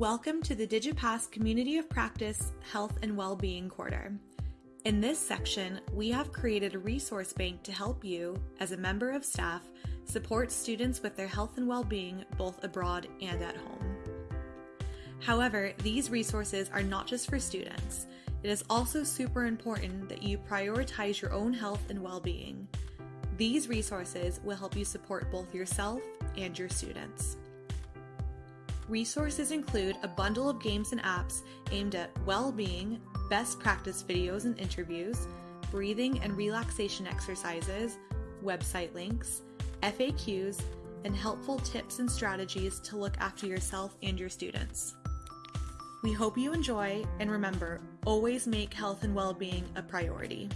Welcome to the DigiPass Community of Practice Health and Wellbeing Quarter. In this section, we have created a resource bank to help you, as a member of staff, support students with their health and well-being both abroad and at home. However, these resources are not just for students. It is also super important that you prioritize your own health and well-being. These resources will help you support both yourself and your students. Resources include a bundle of games and apps aimed at well-being, best practice videos and interviews, breathing and relaxation exercises, website links, FAQs, and helpful tips and strategies to look after yourself and your students. We hope you enjoy, and remember, always make health and well-being a priority.